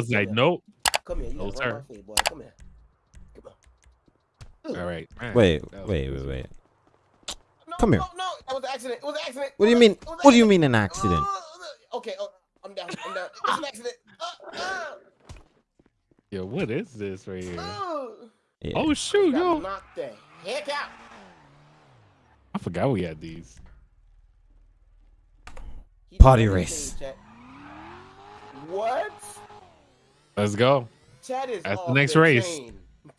was like, here. nope. Come here. You No, gotta sir. my way, boy. Come here. Come on. All right. all right. Wait, That wait, wait, wait. No, Come here. No, no, that was an accident. It was an accident. What do you mean? a- an What do you mean an accident? Uh, okay, oh, I'm down. I'm down. It's an accident. Uh, uh, Yo, what is this right here? uh. Yeah. Oh shoot, Got yo! knocked the heck out. I forgot we had these. He Potty race. What? Let's go. Chad is That's the next race. chain.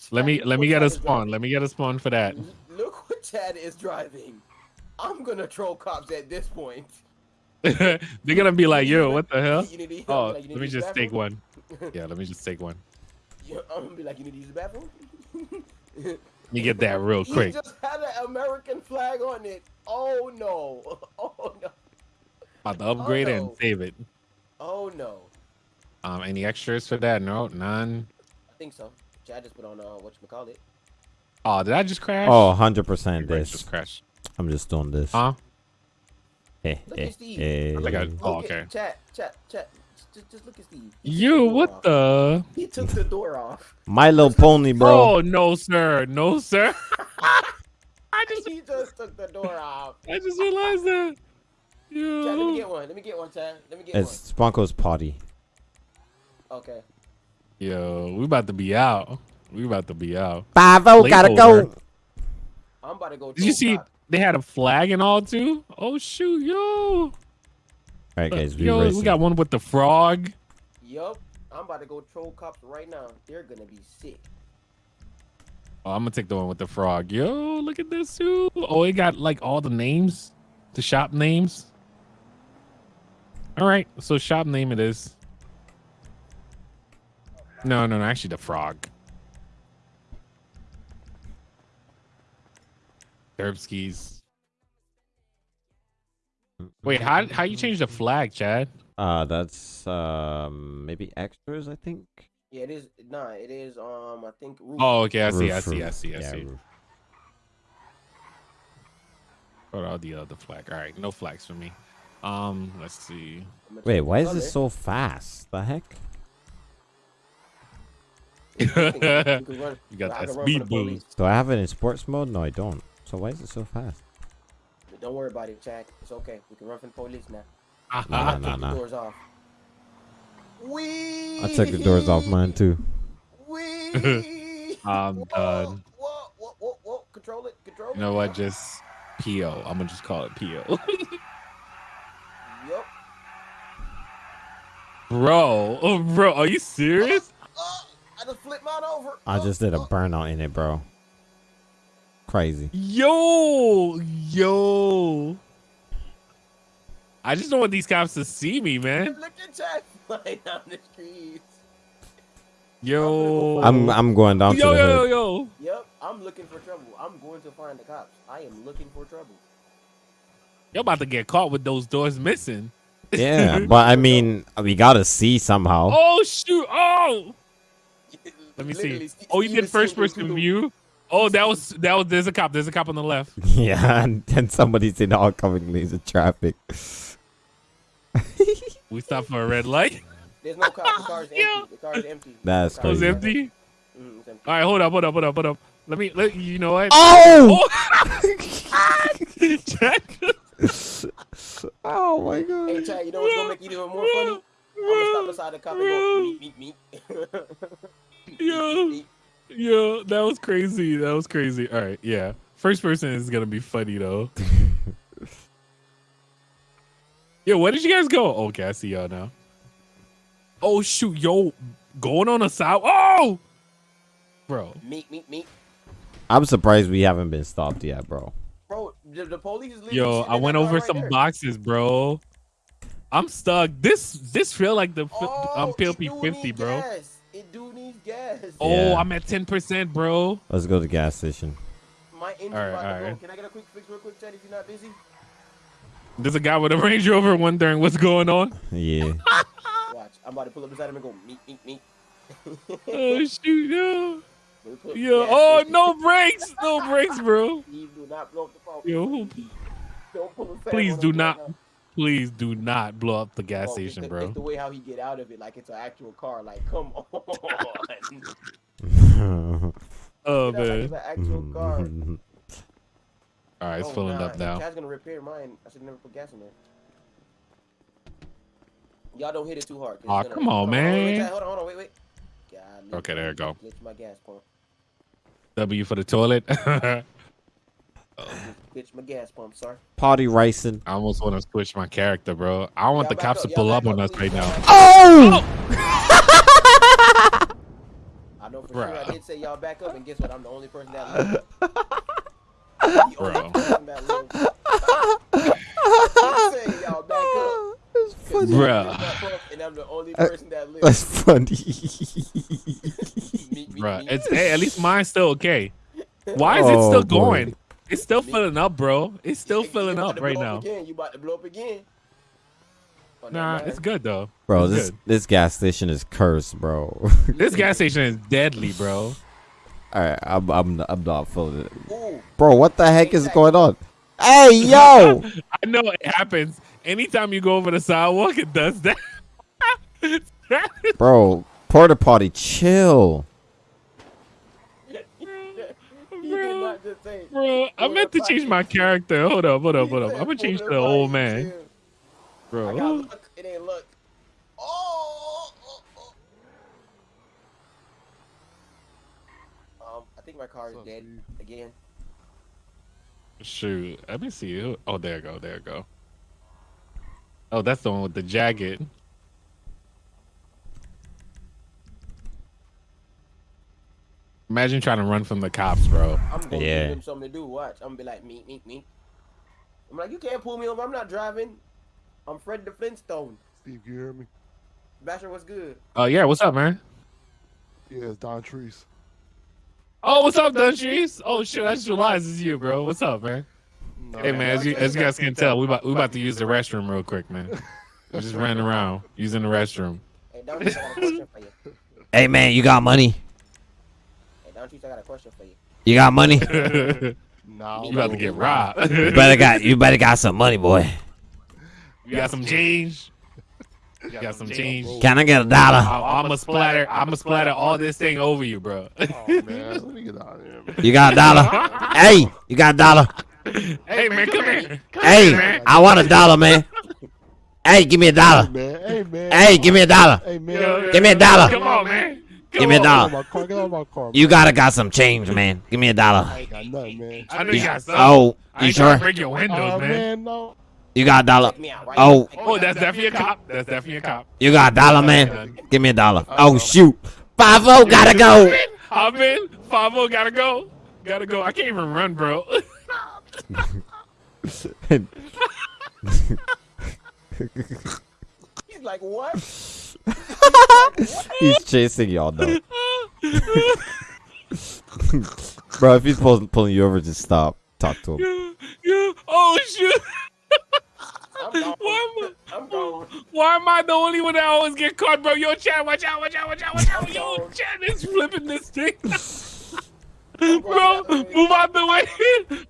Let me let me get a spawn. Let me get a spawn for that. Look what Chad is driving. I'm gonna troll cops at this point. They're gonna be like, yo, what the hell? You Oh, like, let me just take one. Yeah, let me just take one. Yeah, I'm gonna be like, you need to use the bathroom. Let me get that real quick. just had an American flag on it. Oh no! Oh no! About to oh, upgrade it no. and save it. Oh no! Um, any extras for that? No, none. I think so. Chad just put on uh, what you call it. Oh, did I just crash? Oh, 100% Right, this. just crashed. I'm just doing this. Huh? Eh, Look eh, at Steve. eh. I think I- Look Oh, at- okay. Chat, chat, chat. Just, just look at Steve. He You, door what off. the? He took the door off. My Little Pony, bro. Oh no, sir, no, sir. I just, He just took the door off. I just realized that. Chad, let me get one. Let me get one, Chad. Let me get one. It's Sponko's potty. One. Okay. Yo, we about to be out. We about to be out. Five oh, gotta go. I'm about to go. Did you see cop. they had a flag and all too? Oh shoot, yo. All right, guys, we yo, racing. we got one with the frog. Yup. I'm about to go troll cops right now. They're gonna be sick. Oh, I'm gonna take the one with the frog. Yo, look at this too. Oh, it got like all the names, the shop names. All right, so shop name it is. No, no, no, actually the frog. Derbskis. Wait, how how you change the flag, Chad? Uh, that's um maybe extras, I think. Yeah, it is. Nah, it is. Um, I think. Roof. Oh, okay, I see, I Roof, see, I roof. see, I Yeah, see. roof. What are the other flag? All right, no flags for me. Um, let's see. Wait, why is this so fast? The heck? You can- you can run- You got I that speed from the police. Do I have it in sports mode? No, I don't. So why is it so fast? Don't worry about it, Chad. It's okay. We can run from the police now. Nah, nah, nah, the nah. doors off. Wee. I took the doors off mine too. Wee. I'm Whoa, done. Whoa, whoa, whoa, whoa. Control it. Control it. You know what? Just PO. I'm gonna just call it PO. Yup. bro, oh, bro, are you serious? I just flipped mine over. I just did a burnout in it, bro. Crazy. Yo, yo. I just don't want these cops to see me, man. Look at Chad flying down the streets. Yo. I'm I'm going down yo, to the yo, yo, yo. Yep, I'm looking for trouble. I'm going to find the cops. I am looking for trouble. You're about to get caught with those doors missing. Yeah, but I mean, we gotta see somehow. Oh shoot! Oh, let me Literally, see. Steve- Oh, you did first person through- view. Oh, that was that was. There's a cop. There's a cop on the left. Yeah, and then somebody's in oncoming oh, lanes of traffic. We stopped for a red light. There's no cop. The car is Yeah. empty. The car is empty. That's oh, The car It crazy. empty. Mm, it's empty. All right, hold up, hold up, hold up, hold up. Let me. Let you know what? Oh! oh! Jack. oh my god. Hey, Chad, you know what's gonna make it even more funny? I'm gonna stop beside the cop and go meet, meet, meet. Yo. Yo, that was crazy. That was crazy. All right, yeah. First person is gonna be funny though. Yo, where did you guys go? Okay, I see y'all now. Oh shoot, yo, going on a side. Oh, bro. Meet, meet, meet. I'm surprised we haven't been stopped yet, bro. Bro, the, the police is leaving Yo, I went over right some there. boxes, bro. I'm stuck. This this feel like the fi- Oh, um it PLP 50, bro. Gas. It need gas. Oh, Yeah. I'm at 10%, bro. Let's go to the gas station. My engine's Alright, about to go. alright. Can I get a quick fix real quick, Chad, if you're not busy? There's a guy with a Range Rover wondering what's going on. Yeah. Watch. I'm about to pull up beside him and go meet, meet, meet. Oh shoot, yo. Let me put Yo, oh no brakes, no brakes, bro. Steve, do not blow up the phone. Yo, Don't pull a fast please one do on me not, right now. Please do not blow up the gas Oh, station, the, bro. The way how he get out of it, like it's an actual car. Like, come on. Oh like man. it's an actual car. All right, it's Oh, filling nah, up now. Chad's gonna repair mine. I should never put gas in there. Y'all don't hit it too hard. Aw, come on, hold wait, wait, man. Hold on, hold on, wait, wait. God, Okay, there you go. Glitch my gas pump. W for the toilet. I Glitch my gas pump, sorry. Party racing. almost want to switch my character, bro. I don't want the cops up, to pull back up on us right now. back. Oh! I know for sure I did say y'all back up, and guess what? I'm the only person that lives. Bro. person. I did say y'all back up. That's 'cause funny. y'all Bruh. glitched my pump, And I'm the only Uh, person that lives. That's funny. Me- me- Bruh, me- it's hey, at least mine's still okay. Why is it Oh, still boy. going? It's still filling up, bro. It's still You- you filling up right blow now. Again. You about to blow up again? Oh, Nah, it's good though. Bro, It's this good. this gas station is cursed, bro. This gas station is deadly, bro. All right, I'm I'm I'm not feeling it, Ooh, bro. What the heck is going on? Hey, yo! I know it happens anytime you go over the sidewalk. It does that. bro, porta potty, chill. he did bro, not just say. bro, I meant to change my character. Hold up, hold up, hold up. I'm gonna change to the old man, chill. I got bro. luck. It ain't luck. Oh, oh, oh, oh. Um, I think my car is dead again. Shoot, let me see. Who- Oh, there you go, there you go. Oh, that's the one with the jacket. Imagine trying to run from the cops, bro. I'm gonna Yeah. give him something to do. Watch. I'm gonna be like, meet, meet, meet. I'm like, you can't pull me over. I'm not driving. I'm Fred the Flintstone. Steve, you hear me? Basher, what's good? Oh yeah, what's up, man? Yeah, it's Don Treese. Oh, what's up, Dunchies? Oh shit, that's July. This is you, bro. What's up, man? No, Hey man, as you as you guys can tell, we about we about to use the restroom real quick, man. We just ran around using the restroom. Hey, Don I got a question for you. Hey, man, you got money? Hey, Don Treese, I got a question for you. You got money? No. You Nah, about to get robbed. You better got you better got some money, boy. You got some change. You got some change. Can I get a dollar? I'm gonna splatter. I'm gonna splatter all this thing over you, bro. Oh man, let me get out of here, man. You got a dollar? hey, you got a dollar? hey man, come here. Come Hey, here, man. I want a dollar, man. Hey, give me a Hey dollar. man, hey man. Hey, give me a dollar. Hey man. Yo, Give me a dollar. Come on, man. Come Give me a on. Get out dollar. of my car. Get out of my car. You gotta got some change, man. Give me a dollar. ain't got nothing, man. I know you got some. Oh, I you ain't trying to sure? break your windows, Oh man. man, no. You got a dollar? Check me out, right? Oh. Oh, out. that's definitely a cop. That's definitely a cop. You got a dollar, man? Give me a dollar. Oh shoot. Five oh gotta go. Hop in. Five O gotta go. Gotta go. I can't even run, bro. He's like, what? He's chasing y'all though. Bro, if he's pull, pulling you over, just stop. Talk to him. yeah, yeah. Oh shoot. I'm. Why am I? I'm. Why am I the only one that always get caught, bro? Yo, Chad, watch out, watch out, watch out, watch out. Yo, Chad is flipping this thing. bro, move out the way.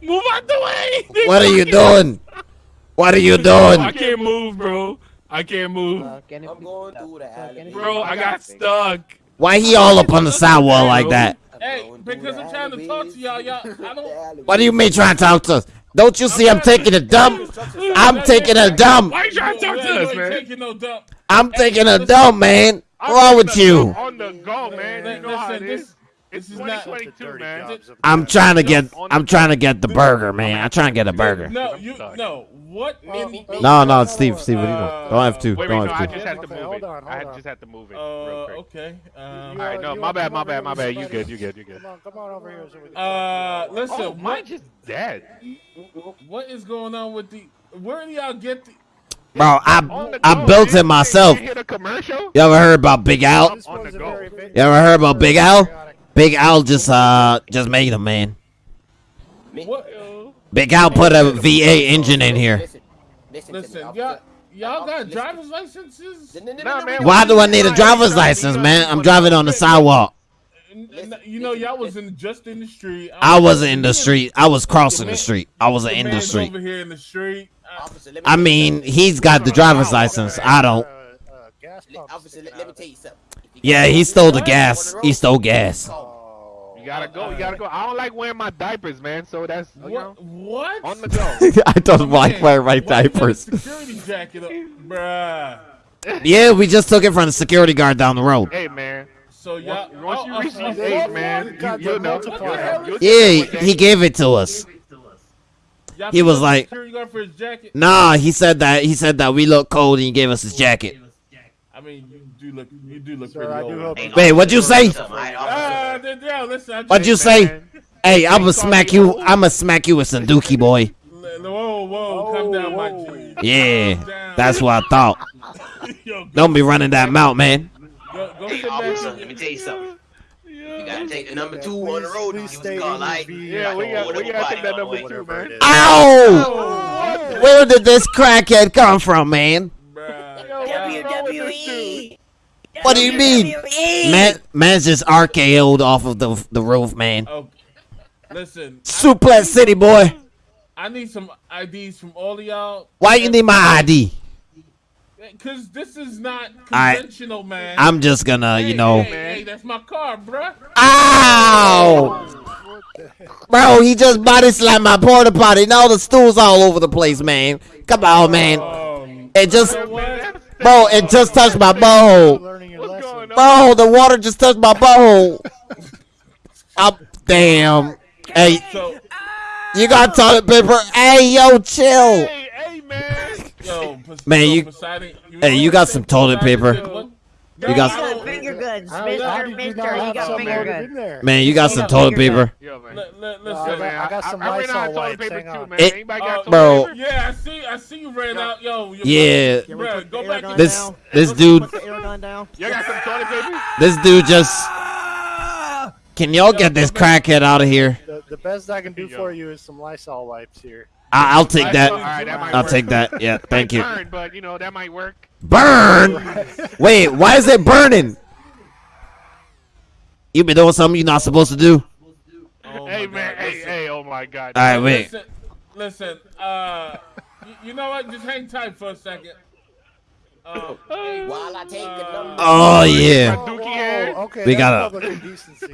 Move out the way. What are you doing? What are you doing? I can't move, bro. I can't move. I'm going through the alley. Bro, I got stuck. Why he all up on the sidewall like that? Hey, because I'm trying to talk to y'all, y'all. I don't. What do you mean trying to talk to us? Don't you see I'm taking a dump? I'm taking a dump. Why you trying to talk to You us, ain't man? Taking no dump. I'm taking a dump, man. What's wrong with you? On the go, man. You know how it Listen, this, It's this is not. 2022, man. I'm trying to get I'm trying to get the burger, man. I'm trying to get a burger. No, you no. What? Me, me, me. No, no, it's Steve. Steve, what are you doing? Don't have to. Wait, wait, Don't no, I have to. just had to Okay, move hold it. on, I had just had to move it Uh, real quick. okay. Um, All right, no, my bad, my bad, my bad. You good, you good, you good. Come on, come on over here. So we can uh, listen. Oh, mine just dead. what is going on with the? Where do y'all get the? Bro, I I built it myself. You hit a commercial? You ever heard about Big Al? This On one's the a go. very big- You ever heard about Big Al? Big Al just uh just made him, man. What? Big Al put a V8 engine in here. Listen, listen, Listen, y'all, y'all got driver's licenses? Nah, man, Why do I need a driver's license, man? I'm driving on the sidewalk. N- n- You know, y'all was in just in the street. I wasn't in the street. I was crossing the street. I was The in the street. over here in the street. I- Officer, let me I tell you mean, he's got the driver's license. I uh, don't. Uh, uh, gas Let- pump Officer, sticking let, let me out. tell you something. If you Yeah, he stole the gas. He stole gas. You gotta go. You gotta go. I don't like wearing my diapers, man. So that's you know What? What? on the go. I don't like wearing my why you got a diapers. Security jacket, up? bruh. Yeah, we just took it from the security guard down the road. hey, man. So y'all, Once you oh, reach oh, these uh, oh, age, man, you you, got you the know. multiplier. you'll- Yeah, he gave it to us. He was like- security guard for his jacket. Nah, he said that he said that we look cold and he gave us his jacket. I mean, you do look, you do look Sir, pretty I old. do hope Hey, Wait, what'd you say? Something, all right, officer. Then, yeah, listen. I What'd you just- say? Hey, I'ma smack you. I'ma smack you with some dookie, boy. Whoa, whoa, calm down, my Whoa, G. Yeah, down. that's what I thought. Yo, Don't be running that mouth, man. go, go Hey, officer, let me tell you something. You gotta take the number two on the road. Please Use stay the car in light. your Yeah, we got we gotta take that number two, man. it is. Ow! Where did this crackhead come from, man? Bruh. Yo, what's wrong with this dude? What do you mean? Man, man's just RKO'd off of the the roof, man. Oh, listen, Suplex City, boy. I need some IDs from all of y'all. Why you need my ID? Cause this is not I, man. I'm just gonna, Hey, you know. Hey, hey, that's my car, bruh. Ow! Bro, he just body slammed my porta potty. Now the stools all over the place, man. Come on, man. Oh, It just, you know what? bro, it just touched my butthole. Learning your What's going on? Bro, the water just touched my butthole. Up, damn. Hey, you got toilet paper? Hey, yo, chill. Hey, hey, man. yo, Pos- Man, so you- hey, you got some toilet paper. What? You got- I Got don't- finger goods, How, Mister, how you Mister. You got some finger loaded goods. Man, you got some toilet paper. Yo, man. Li- li- Listen, got- man, I got some I, ran Lysol out of toilet wipes, paper hang too, on. man. It- Anybody oh, got Bro. toilet paper? Yeah, I see. I see you ran out. Yo, your Yeah, Can we Bruh, put go back air gun in- this down? this Put dude, the air gun down. Y'all got some toilet paper? this dude just. Can y'all get this crackhead out of here? The, the best I can do Yo. for you is some Lysol wipes here. I, I'll take that. right, that I'll work. take that. Yeah, thank you. Burn, but you know that might work. Burn. Wait, why is it burning? You been doing something you're not supposed to do. Oh hey, my man. God, Hey, hey. Oh my God. All right, wait. Listen, listen. Uh, you, you know what? Just hang tight for a second. Hey, While I take the number. Oh yeah. My dookie hair. okay, We got a. public indecency.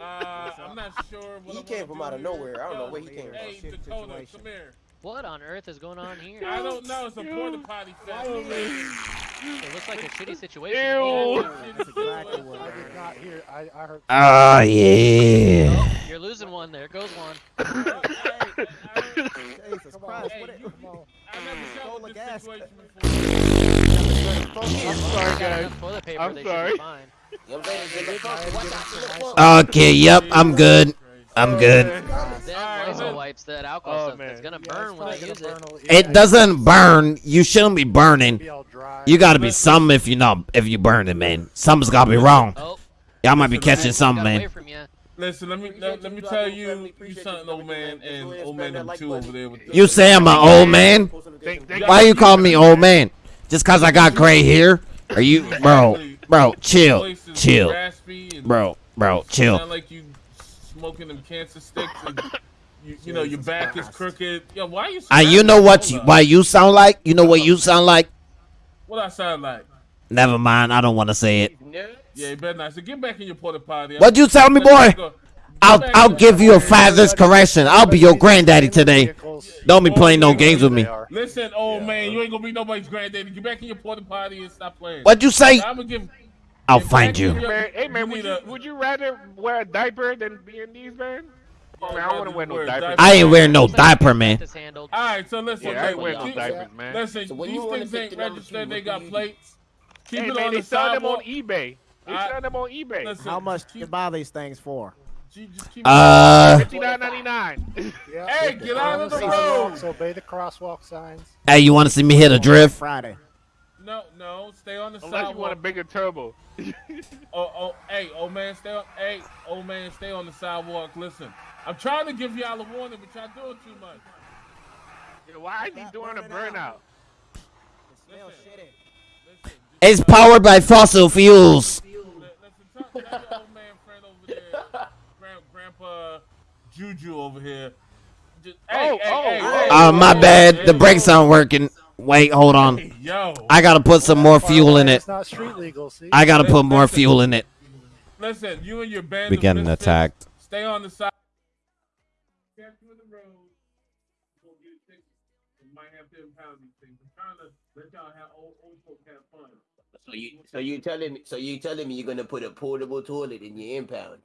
Uh, I'm not sure. What He I came from out of nowhere. I don't know where he came from. Hey, Dakota, come here. What on earth is going on here? I don't know. It's a porta potty fest. It looks like a shitty situation. Ew. That's exactly what I I did not hear. I, I heard. Oh yeah. You're losing one. There goes one. Jesus Christ, Hey, what you- I never dealt Full with of this gas. situation before. I'm sorry, guys. enough toilet paper. I'm sorry. Should be fine. You know what I'm saying? Look up, watch out, look up. Okay. Yep. I'm good. I'm good. Them Alright, Lysol man. wipes, that alcohol Oh, stuff, it's man. gonna Yeah, burn it's when they probably use gonna it. burn a- It yeah, doesn't burn. You shouldn't be burning. be all dry. You gotta be something if you not if you burn it, man. Something's gotta be wrong. Oh, Y'all might be catching something, man. Listen, let me let, let me tell you, you something, old man, and old man number two over there. With the, You say I'm an old man? Think- think- Why you calling me old man? Just cause I got gray hair? Are you, bro? Bro, chill, chill, bro, bro, chill. Sound like you smoking them cancer sticks, and you, you know your back is crooked. Yo, why you? And you know what? You, why you sound like? You know what you sound like? What I sound like? Never mind. I don't want to say it. Yeah, you better not. So get back in your porta potty. What'd you tell me, boy? I'll I'll give you a father's correction. I'll be your granddaddy today. Vehicles, Don't be playing no games with me. are. Listen, old man, you ain't gonna be nobody's granddaddy. Get back in your porta potty and stop playing. What'd you say? I'm gonna give. I'll find you. Man, hey man, would you, would you rather wear a diaper than be in these, man? Oh, man, I don't want to wear no diaper. diaper. I ain't wearing no diaper, man. All right, so listen. Yeah, I ain't wearing no keep- diapers, man. Listen, So these things ain't registered. They got plates. Keep Hey it man, on they the sell them on eBay. They sell them on eBay. Listen, How much just to buy these things for? Ju- just keep- Uh, Fifty nine ninety nine. Yeah, Hey, get out of the road. Obey the crosswalk signs. hey, you want to see me hit a drift? Friday. No, no, stay on the sidewalk. Unless you want a bigger turbo. Oh, oh, hey, old man, stay on. Hey, old man, stay on the sidewalk. Listen, I'm trying to give y'all a warning, but y'all doing too much. Why is he doing a burnout? Listen, listen, It's powered by fossil fuels. Li- Listen, tell, tell your old man friend over there, grand, Grandpa Juju over here. just, hey, Oh, hey, oh, hey, hey, Uh, my bad. The brakes aren't working. Wait, hold on. hey, Yo, I gotta put some more fuel in it. It's not street legal. See. I gotta put more fuel in it. listen, you and your band. We of getting attacked. Stay on the side. Can't do the road. We'll get it fixed. We might have to impound these things. I'm trying to let y'all have old, old folks have fun. So you so you telling me so you telling me you're gonna put a portable toilet in your impound?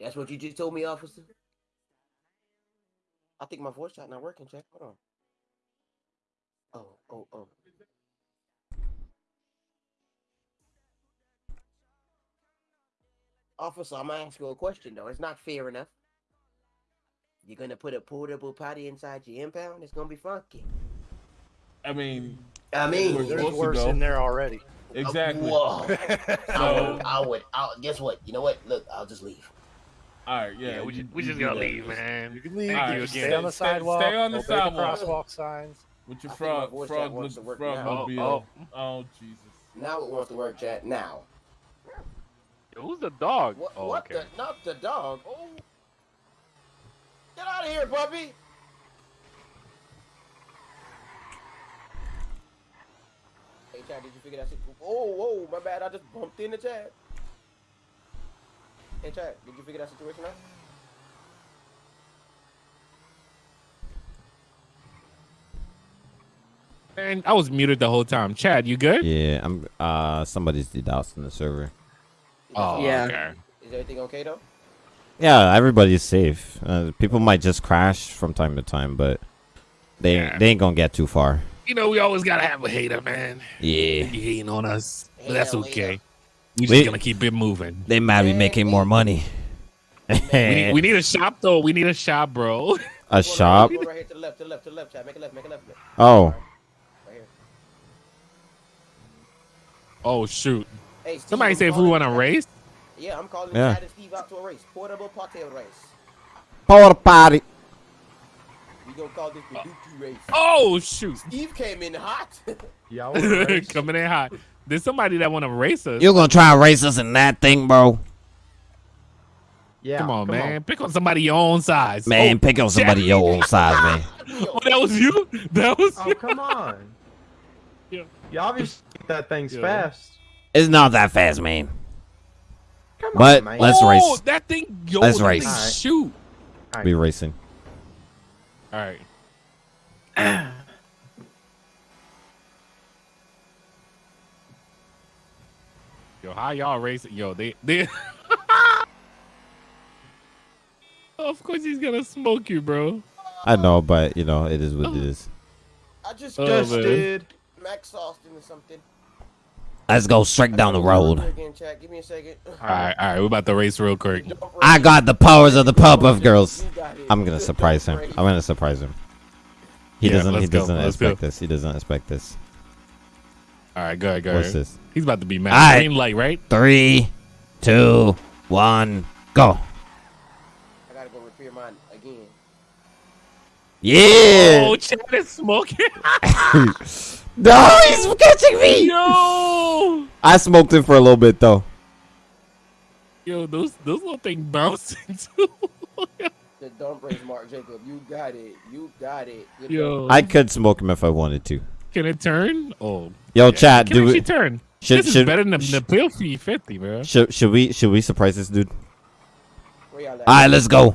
That's what you just told me, officer. I think my voice chat not working. Check. Hold on. Oh oh oh. Officer, I'm gonna ask you a question though. It's not fair enough. You're gonna put a portable potty inside your impound? It's gonna be funky. I mean, I mean, We're There's worse go. in there already. exactly. Whoa. I would, I would, I guess what? You know what? Look, I'll just leave. All right, yeah. Yeah, we you- just, we you just do gotta leave, man. You can leave. All right, you stay- stay on the sidewalk. stay on the obey sidewalk. crosswalk signs. With your I my frog, voice frog, wants to work frog now. mobile. Oh, Oh, Jesus. Now it wants to work, chat. Now. Who's the dog? What? oh, what okay. the? Not the dog. Oh. Get out of here, puppy. Hey, Chad, did you figure that shit? Oh, whoa, my bad. I just bumped into Chad. Hey, Chad, did you figure that situation out? Man, I was muted the whole time. Chad, you good? Yeah, I'm. Uh, somebody's DDoSing the server. Oh, yeah. okay. Is everything okay though? Yeah, everybody's safe. Uh, people might just crash from time to time, but they Yeah. they ain't gonna get too far. You know, we always gotta have a hater, man. Yeah, You hating on us, but that's okay. Hater. We just gonna keep it moving. they might be making more money. We need, we need a shop though. We need a shop, bro. a shop. Right here to the left, to the left, to the left, Chad. Make a left, make a left. left. Oh, Right. Oh shoot! Hey, Steve, Somebody I'm say if we want to Chad- race. Yeah, I'm calling Yeah. Chad and Steve out to a race. Portable potato race. porta potty. We gonna call this the uh, Dookie race. Oh shoot! Steve came in hot. Y'all Coming in hot. There's somebody that want to race us. You're gonna try and race us in that thing, bro? Yeah. come on, man. Pick on somebody your own size. Man, pick on somebody your own size, man. Oh, oh, that was you. That was Oh, you. come on. Yeah. You obviously that thing's Yeah. fast. It's not that fast, man. Come But on, man. let's oh, race. that thing. Yo, Let's that race. thing Alright. Shoot. Be racing. All right. Yo, how y'all racing? Yo, they they. of course he's gonna smoke you, bro. I know, but you know, it is what it is. I just Oh, Just man. Max Austin or something. Let's go straight down the road. Again. Give me a second. All right, all right. We're about to race real quick. I got the powers of the Powerpuff Girls. You got it. I'm gonna surprise him. I'm gonna surprise him. He Yeah, doesn't. He go, doesn't let's go. expect this. He doesn't expect this. All right, go ahead, go ahead. What's this? He's about to be mad. All right. Green light, right? Three, two, one, go. I gotta go repair mine again. Yeah. Oh, Chad is smoking. no, he's catching me. Yo, I smoked him for a little bit though. yo, those those little things bouncing too. The dump race, Mark Jacob. You got it. You got it. Good Yo, luck. I could smoke him if I wanted to. Can it turn? Oh, Yo, chat, can do actually we, turn. should this is better than the, the pill fee fifty, bro. should should we should we surprise this dude? Where y'all at? All right, let's go.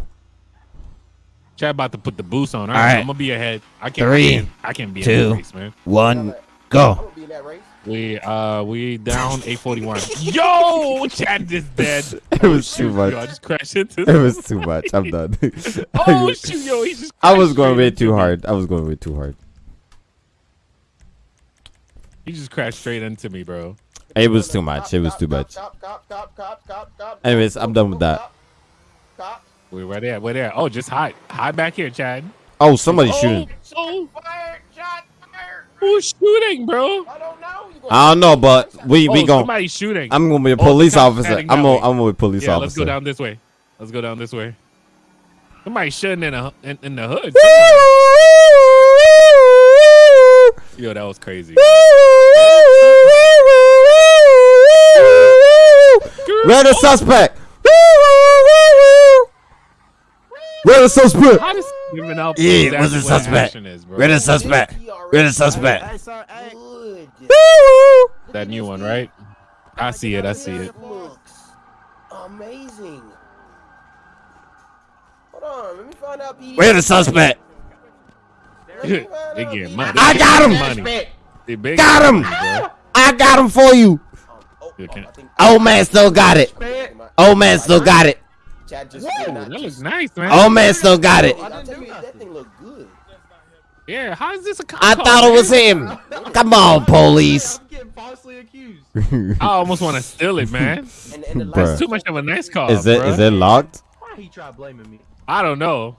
Chad about to put the boost on. All All right, right. I'm gonna be ahead. I can't. Three, I can't, I can't be in two, race, man. One, go. gonna be in that race. We uh we down eight forty one. Yo, Chad is dead. It was too Yo, much. I just crashed into. It was too much. I'm done. Oh shoot, yo, he just. I was going way too hard. I was going way too hard. He just crashed straight into me, bro. It was too much. It was too much. Cop, cop, cop, cop, cop, cop, Anyways, I'm done with that. Cop. We were there. We're there. Oh, just hide. Hide back here, Chad. Oh, somebody's oh, shooting. Oh, Fire, shot, fire. who's shooting, bro? I don't know. I don't know, but we Oh, we gonna. somebody's shooting. I'm gonna be a Oh, police cops officer. I'm gonna. I'm gonna be a police yeah, let's go down this way. Let's go down this way. Somebody's shooting in, a, in, in the hood. Yo, that was crazy. Where the suspect? Where the suspect? Yeah, what's the suspect? Is, bro. Where the suspect? Where the suspect? That new one, right? I see it. I see it. Amazing. Hold on, let me find out. Where the suspect? Let me find They out, getting P. money. I got him. Money. They big Got him. money. I got him for you. Oh, You oh, can't- I think- Old man still got it. Old man still got it. Chad just Whoa, that looks nice, man. Old man still got it. I'll tell you, that thing look good. Yeah, how is this a cop I thought it man? was him. Come on, police. getting falsely accused. I almost want to steal it, man. And, and the Bruh. lights It's too much of a nice car. Is it bruh. is it locked? Why he try blaming me? I don't know.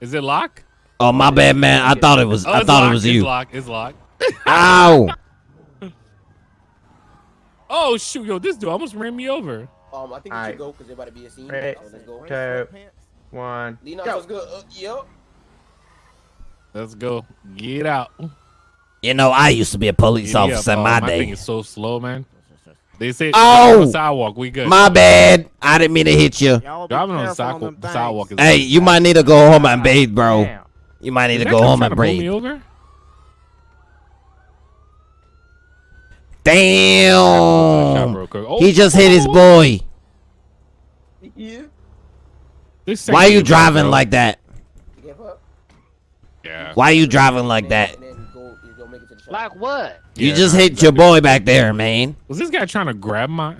Is it locked? Oh my bad, man. I thought it was. Oh, I it's thought it locked, was It's you. locked. It's locked. Ow! Oh shoot, yo, this dude almost ran me over. Um, I think we Alright. should go because there about to be a scene. Ready, So let's go. Two, one. Leon, Go. what's good? Uh, yep. Let's go. Get out. You know, I used to be a police Giddy up. officer in Oh, my my thing is so slow, man. They say Oh! on the sidewalk. We good. My bad. I didn't mean to hit you. Driving on the sidewalk, them the things. sidewalk is. Hey, you might need to go home and bathe, bro. Damn. You might need Is to go home and to pull me over? Damn. real. Oh, He just hit his oh, boy. Yeah. Why are you driving like that? Yeah. Why are you driving like that? then- and then go, you go make it to the shop. Like what? You Yeah, just nah, hit your boy back there, man. Was this guy trying to grab my?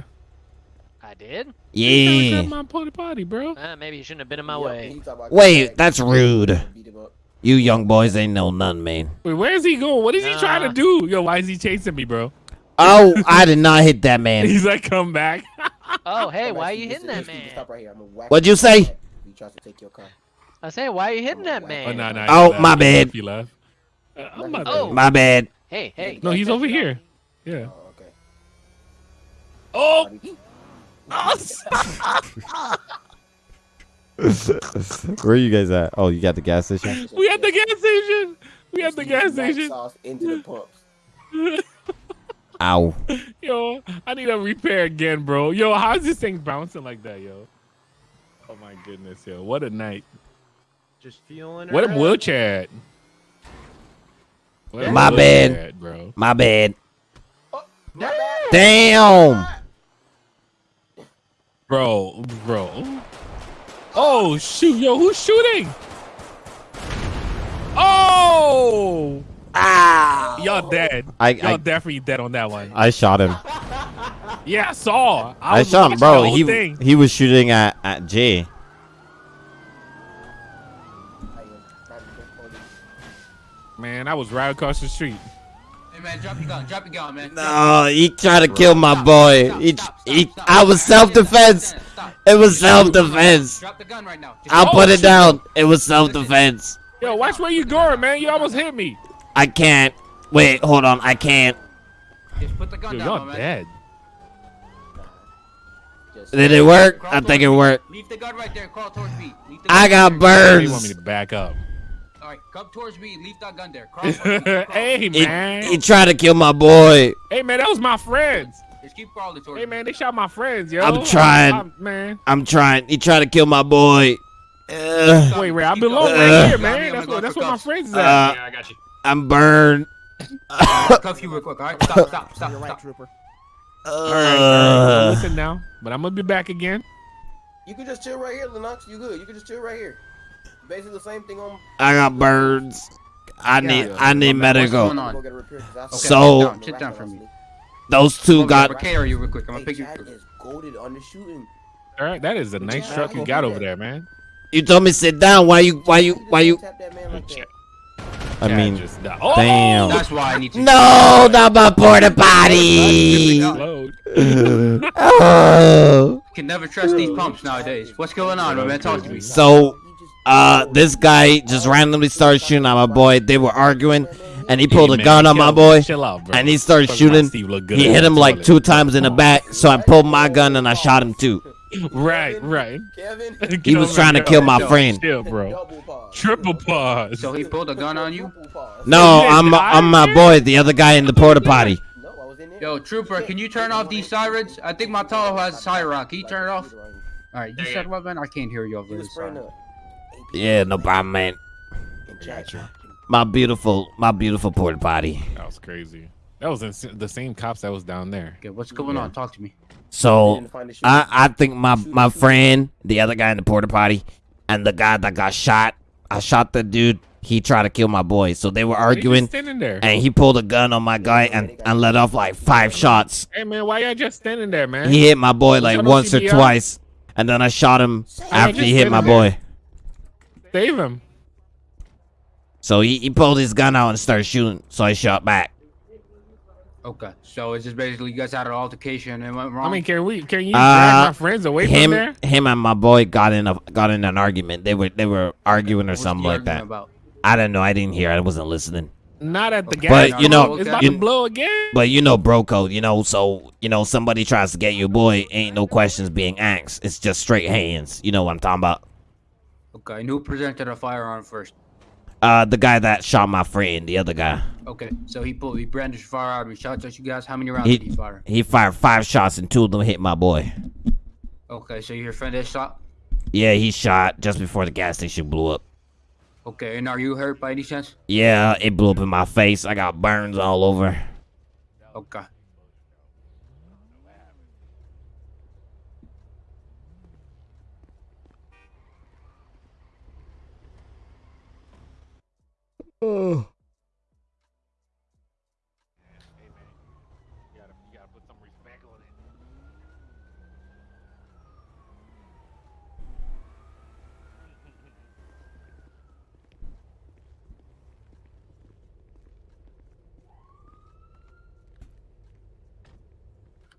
I did? He trying to grab Yeah. my potty potty, bro. Uh, maybe you shouldn't have been in my Yeah, way. he talk about Wait, back, that's rude. Beat him up. You young boys ain't know none, man. Wait, where is he going? What is he trying to do? Yo, why is he chasing me, bro? Oh, I did not hit that man. He's like, come back. Oh, hey, why are you hitting that man? Stop right here. I'm gonna whack What'd you say? If he tries to take your car. I say, why are you hitting that man? Oh, man? no, no. Oh, left. my He bad. left, He left. Uh, I'm about to- Oh. My bad. Hey, hey. No, he's over here. Yeah. Oh, okay. Oh, Where are you guys at? Oh, you got the gas station? we at the gas station. We at the gas station. Sauce into the pumps. Ow. Yo, I need a repair again, bro. Yo, how's this thing bouncing like that, yo? Oh my goodness, yo. What a night. Just feeling What a her up. wheelchair. at? Where My wheelchair bad. at, bro. My bad. Oh, my bad. Damn. Bro, bro. Oh shoot, yo, who's shooting? Oh, Ah. y'all dead. I- y'all definitely dead on that one. I shot him. Yeah, I saw. I, I shot him, bro. He thing. he was shooting at at Jay. I am not even holding- Man, I was right across the street. Hey man, drop your gun, drop your gun, man. No, he tried to kill my boy. Stop, He, stop, he, stop, stop. I was self defense. Stop. It was self defense. Drop the gun right now. Just I'll Oh, put it shit. down. It was self defense. Yo, watch where you going, man. You almost hit me. I can't. Wait, hold on. I can't. Just put the gun Yo, down, y'all my man. dead. Just- Did it work? Crawl I think it worked. Leave the gun right there. Crawl towards me. Leave the I got right You want me to back up. All right, come towards me. Leave that gun there. Crawl towards me. Crawl. hey, He, man. he tried to kill my boy. hey, man, that was my friends. Just keep crawling towards Hey, me. man, they shot my friends, yo. I'm trying. I'm- man. I'm trying. He tried to kill my boy. Uh, Wait, wait, I belong going. right Uh, here, man. That's what, that's what my friends is Uh, at. Yeah, I got you. I'm burned. Cuff you real quick. All right, stop, stop, stop, You're right, stop. trooper. all right, all right. Uh, Listen now, but I'm gonna be back again. You can just chill right here, Lennox. You good? You can just chill right here. Basically the same thing on. I got birds. I need. Yeah. I need What's going medical. on? Go get a repair 'cause I- Okay, So- sit down, sit down for me. Those two I'm got. gonna you real quick. I'm gonna Hey, pick you. Is goaded on the shooting. All right, that is a nice Yeah, truck you got over that. there, man. You told me sit down. Why you? Why you? Why you? Tap that man like. I Cat mean, just. Oh! damn. That's why I need to. no, not my porta potty. Oh. Can never trust these pumps nowadays. What's going on, my man? Talk to me. So, uh, this guy just randomly started shooting at my boy. They were arguing, and he pulled Hey, a man, gun on my boy. Chill out, bro. and he started Fuck, shooting. Steve look good He hit him like two times in the back, so I pulled my gun and I shot him too. Right, right. Kevin. He was trying to kill my friend. Chill, bro. Triple pause. So he pulled a gun on you? No, I'm I'm my boy, the other guy in the porta potty. No, I was in there. Yo, Trooper, can you turn off these sirens? I think my Tahoe has a siren. Can you turn it off? All right, you said what, man? I can't hear you over this spraying siren. up. Yeah, no problem, man. And chat shop. My beautiful, my beautiful porta potty. That was crazy. That was ins- the same cops that was down there. Okay, what's going on? Talk to me. So Didn't find the shoes. I, I think my my friend, the other guy in the porta potty, and the guy that got shot. I shot the dude. He tried to kill my boy. So they were arguing, just standing there. and he pulled a gun on my guy and, and let off like five shots. Hey man, why y'all just standing there, man? He hit my boy like y'all once or twice, and then I shot him after he hit my there. boy. Save him. So he, he pulled his gun out and started shooting. So I shot back. Okay, so it's just basically you guys had an altercation and went wrong. I mean, can we? Can you Uh, drag my friends away him from there? him and my boy got in a got in an argument. They were they were arguing or What's something the like argument that. About? I don't know. I didn't hear. I wasn't listening. Not at the gas. But, you know, it's about you- to blow again. But you know, bro code. You know, so you know, somebody tries to get your boy. Ain't no questions being asked. It's just straight hands. You know what I'm talking about? Okay, and who presented a firearm first? Uh, the guy that shot my friend, the other guy. Okay, so he pulled, he brandished firearm and shot at you guys. How many rounds He did he fire? he fired five shots and two of them hit my boy. Okay, so your friend is shot. Yeah, he shot just before the gas station blew up. Okay, and are you hurt by any chance? Yeah, it blew up in my face. I got burns all over. Okay.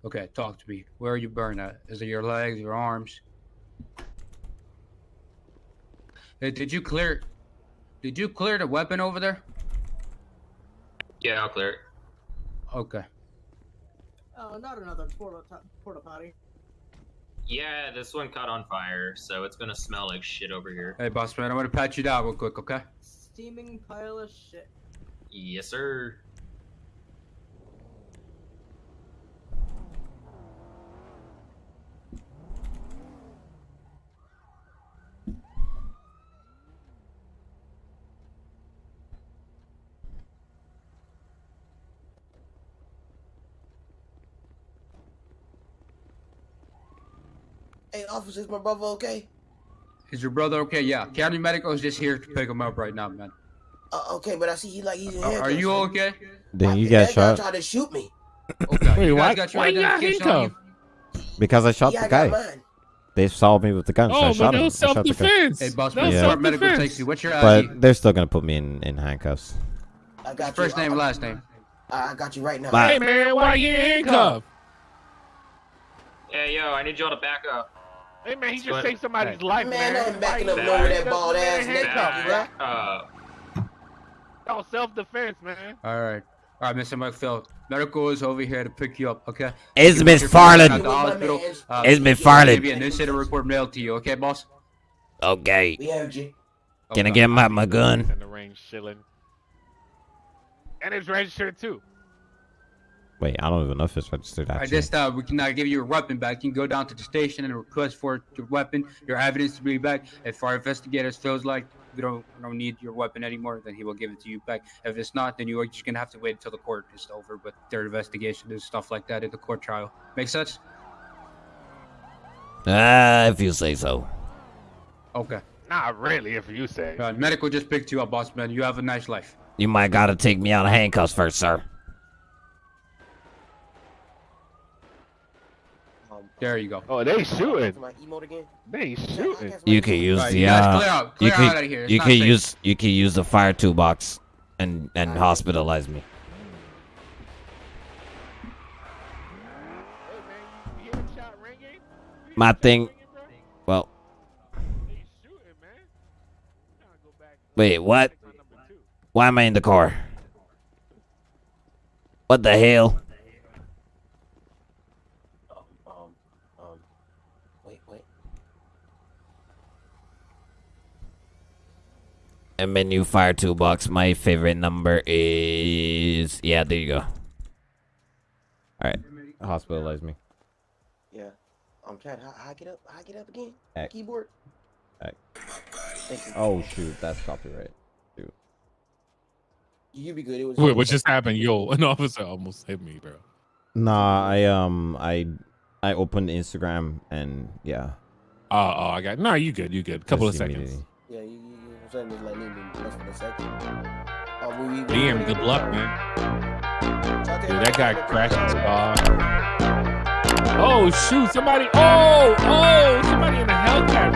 Okay, talk to me. Where are you burned at? Is it your legs, your arms? Hey, did you clear? Did you clear the weapon over there? Yeah, I'll clear it. Okay. Oh, not another porta, porta potty. Yeah, this one caught on fire, so it's gonna smell like shit over here. Hey, boss man, I'm gonna pat you down real quick, okay? Steaming pile of shit. Yes, sir. Hey, officers, my brother okay? Is your brother okay? Yeah. County Medical is just here to pick him up right now, man. Uh, okay, but I see he like he's in Are, are you okay? Then you that got guy shot tried to shoot me. Okay. Wait, you why- guys got your why you got identification you? handcuffed? because I shot yeah, the I guy. mine. They saw me with the gun, so I Oh, but shot that him. was I shot self-defense. Hey, boss That Yeah. Medical takes you. What's your ID? But they're still gonna put me in, in handcuffs. I got First you. name, I, last name. I, I got you right now. Bye. Hey man, why are you handcuffed? Hey, yo, I need y'all to back up. Hey man, he just What? saved somebody's life, Man, man. I'm backing up you- nowhere that Just bald man ass neck, handcuffed, bruh. bruh. Uh, That was self-defense, man. All right. All right, Mr. McPhail. Medical is over here to pick you up, okay? It's You Miss put your Farland. the hospital. Uh, It's Miss Maybe Farland. an incident report mailed to you, okay, boss? Okay. We heard you. Can I get my, my gun? In the range, chilling. And it's registered too. Wait, I don't even know if it's registered Alright, actually. this time we cannot give you your weapon back. You can go down to the station and request for your weapon, your evidence to be back. If our investigators feels like we don't we don't need your weapon anymore, then he will give it to you back. If it's not, then you are just gonna have to wait until the court is over with their investigation and stuff like that at the court trial. Make sense? Ah, if you say so. Okay. Not really, if you say. Uh, medical just picked you up, boss man. You have a nice life. You might gotta take me out of handcuffs first, sir. Um, There you go. Oh, they shooting. my emote again? They shooting. You can use Alright, the you uh, clear out. you can out outta here. It's you can safe. use you can use the fire toolbox and and hospitalize me. Hey man, you hear the shot ringing? You hear My thing- ringing. Well, They shooting, man. Trying to go back wait, what? to number two. Why am I in the car? What the hell? Um, um, um, wait, wait. And menu fire toolbox. My favorite number is yeah. There you go. All right, hospitalize me. Yeah. Um, Chad, how, how I get up? How I get up again? X. Keyboard. X. Thank you. Oh shoot, that's copyright. Shoot. You be good. It was. Wait, what just happened? Yo, an officer almost hit me, bro. Nah, I um I I opened Instagram and yeah. Oh, oh I got no. You good? You good? Couple Just of seconds. Yeah, you, you, saying it's like less than a second. Oh, we, we, Damn, we, good we, luck, man. Dude, that guy crashed his car. Oh shoot! Somebody! Oh, oh! Somebody in the Hellcat.